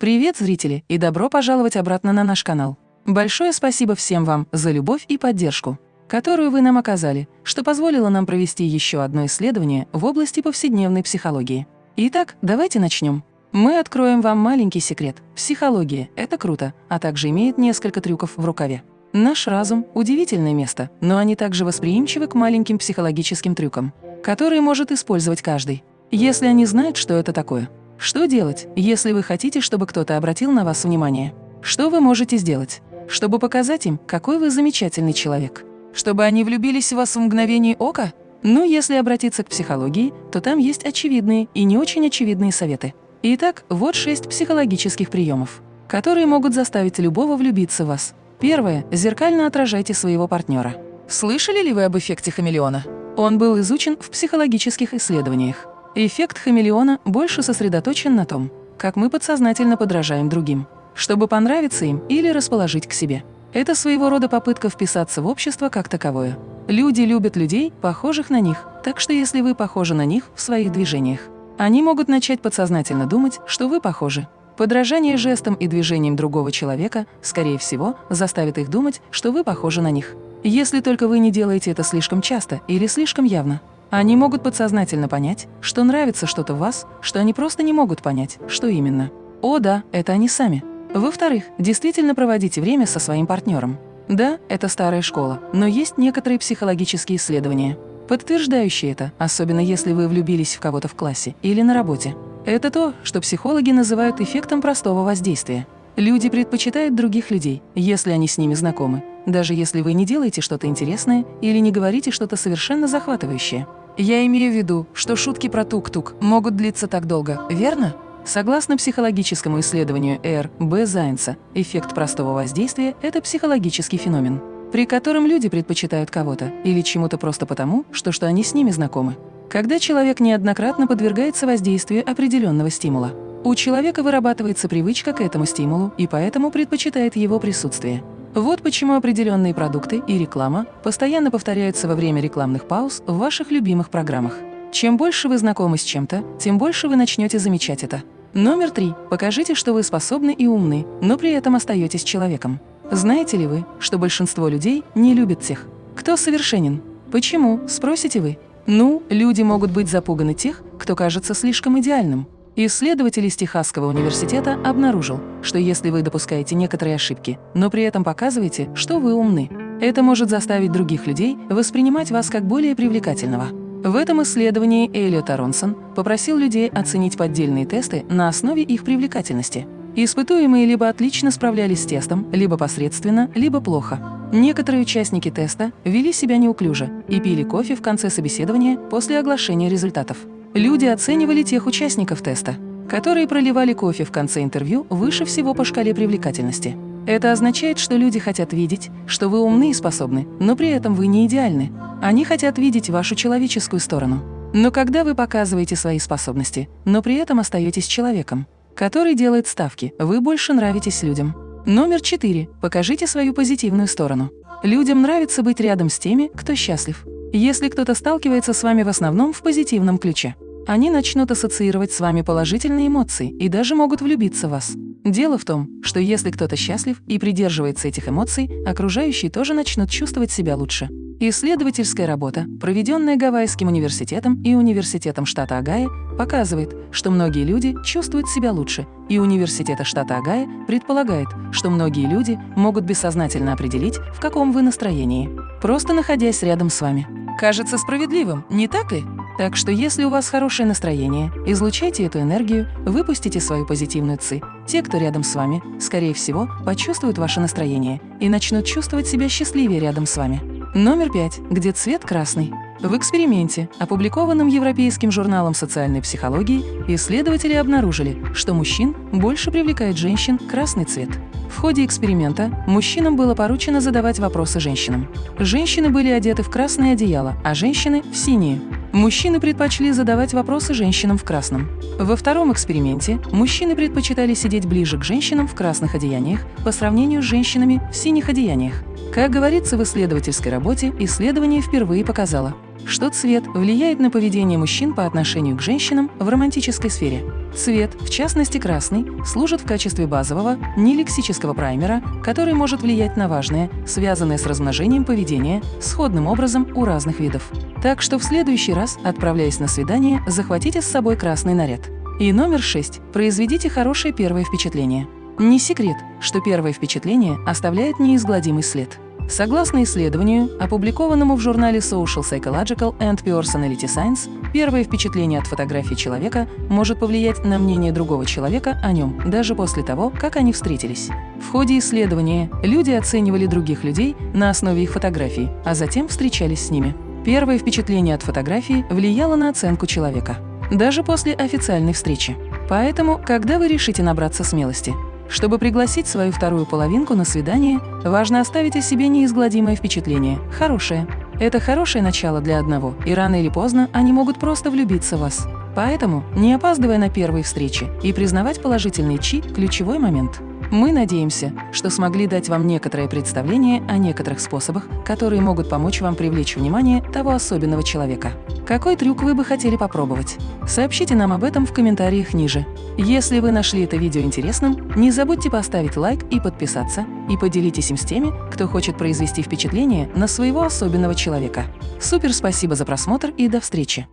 Привет, зрители, и добро пожаловать обратно на наш канал. Большое спасибо всем вам за любовь и поддержку, которую вы нам оказали, что позволило нам провести еще одно исследование в области повседневной психологии. Итак, давайте начнем. Мы откроем вам маленький секрет. Психология – это круто, а также имеет несколько трюков в рукаве. Наш разум – удивительное место, но они также восприимчивы к маленьким психологическим трюкам, которые может использовать каждый, если они знают, что это такое. Что делать, если вы хотите, чтобы кто-то обратил на вас внимание? Что вы можете сделать, чтобы показать им, какой вы замечательный человек? Чтобы они влюбились в вас в мгновение ока? Ну, если обратиться к психологии, то там есть очевидные и не очень очевидные советы. Итак, вот шесть психологических приемов, которые могут заставить любого влюбиться в вас. Первое. Зеркально отражайте своего партнера. Слышали ли вы об эффекте хамелеона? Он был изучен в психологических исследованиях. Эффект хамелеона больше сосредоточен на том, как мы подсознательно подражаем другим, чтобы понравиться им или расположить к себе. Это своего рода попытка вписаться в общество как таковое. Люди любят людей, похожих на них, так что если вы похожи на них в своих движениях, они могут начать подсознательно думать, что вы похожи. Подражание жестам и движениям другого человека, скорее всего, заставит их думать, что вы похожи на них. Если только вы не делаете это слишком часто или слишком явно. Они могут подсознательно понять, что нравится что-то в вас, что они просто не могут понять, что именно. О да, это они сами. Во-вторых, действительно проводите время со своим партнером. Да, это старая школа, но есть некоторые психологические исследования, подтверждающие это, особенно если вы влюбились в кого-то в классе или на работе. Это то, что психологи называют эффектом простого воздействия. Люди предпочитают других людей, если они с ними знакомы, даже если вы не делаете что-то интересное или не говорите что-то совершенно захватывающее. Я имею в виду, что шутки про тук-тук могут длиться так долго, верно? Согласно психологическому исследованию Р. Б. Зайнца, эффект простого воздействия – это психологический феномен, при котором люди предпочитают кого-то или чему-то просто потому, что, что они с ними знакомы. Когда человек неоднократно подвергается воздействию определенного стимула, у человека вырабатывается привычка к этому стимулу и поэтому предпочитает его присутствие. Вот почему определенные продукты и реклама постоянно повторяются во время рекламных пауз в ваших любимых программах. Чем больше вы знакомы с чем-то, тем больше вы начнете замечать это. Номер три. Покажите, что вы способны и умны, но при этом остаетесь человеком. Знаете ли вы, что большинство людей не любят тех, кто совершенен? Почему, спросите вы? Ну, люди могут быть запуганы тех, кто кажется слишком идеальным. Исследователь из Техасского университета обнаружил, что если вы допускаете некоторые ошибки, но при этом показываете, что вы умны, это может заставить других людей воспринимать вас как более привлекательного. В этом исследовании Эллиот Аронсон попросил людей оценить поддельные тесты на основе их привлекательности. Испытуемые либо отлично справлялись с тестом, либо посредственно, либо плохо. Некоторые участники теста вели себя неуклюже и пили кофе в конце собеседования после оглашения результатов. Люди оценивали тех участников теста, которые проливали кофе в конце интервью выше всего по шкале привлекательности. Это означает, что люди хотят видеть, что вы умны и способны, но при этом вы не идеальны. Они хотят видеть вашу человеческую сторону. Но когда вы показываете свои способности, но при этом остаетесь человеком, который делает ставки, вы больше нравитесь людям. Номер четыре. Покажите свою позитивную сторону. Людям нравится быть рядом с теми, кто счастлив. Если кто-то сталкивается с вами в основном в позитивном ключе, они начнут ассоциировать с вами положительные эмоции и даже могут влюбиться в вас. Дело в том, что если кто-то счастлив и придерживается этих эмоций, окружающие тоже начнут чувствовать себя лучше. Исследовательская работа, проведенная Гавайским университетом и Университетом штата Огайо, показывает, что многие люди чувствуют себя лучше, и Университета штата Огайо предполагает, что многие люди могут бессознательно определить, в каком вы настроении, просто находясь рядом с вами. Кажется справедливым, не так ли? Так что если у вас хорошее настроение, излучайте эту энергию, выпустите свою позитивную ци. Те, кто рядом с вами, скорее всего, почувствуют ваше настроение и начнут чувствовать себя счастливее рядом с вами. Номер пять. Где цвет красный? В эксперименте, опубликованном Европейским журналом социальной психологии, исследователи обнаружили, что мужчин больше привлекает женщин красный цвет. В ходе эксперимента мужчинам было поручено задавать вопросы женщинам. Женщины были одеты в красное одеяло, а женщины – в синие. Мужчины предпочли задавать вопросы женщинам в красном. Во втором эксперименте мужчины предпочитали сидеть ближе к женщинам в красных одеяниях по сравнению с женщинами в синих одеяниях. Как говорится в исследовательской работе, исследование впервые показало, что цвет влияет на поведение мужчин по отношению к женщинам в романтической сфере. Цвет, в частности красный, служит в качестве базового, нелексического праймера, который может влиять на важное, связанное с размножением поведение, сходным образом у разных видов. Так что в следующий раз, отправляясь на свидание, захватите с собой красный наряд. И номер 6. Произведите хорошее первое впечатление. Не секрет, что первое впечатление оставляет неизгладимый след. Согласно исследованию, опубликованному в журнале Social Psychological and Personality Science, первое впечатление от фотографии человека может повлиять на мнение другого человека о нем даже после того, как они встретились. В ходе исследования люди оценивали других людей на основе их фотографий, а затем встречались с ними. Первое впечатление от фотографии влияло на оценку человека, даже после официальной встречи. Поэтому, когда вы решите набраться смелости, чтобы пригласить свою вторую половинку на свидание, важно оставить о себе неизгладимое впечатление, хорошее. Это хорошее начало для одного, и рано или поздно они могут просто влюбиться в вас. Поэтому, не опаздывая на первые встречи и признавать положительный чи – ключевой момент – мы надеемся, что смогли дать вам некоторое представление о некоторых способах, которые могут помочь вам привлечь внимание того особенного человека. Какой трюк вы бы хотели попробовать? Сообщите нам об этом в комментариях ниже. Если вы нашли это видео интересным, не забудьте поставить лайк и подписаться, и поделитесь им с теми, кто хочет произвести впечатление на своего особенного человека. Супер спасибо за просмотр и до встречи!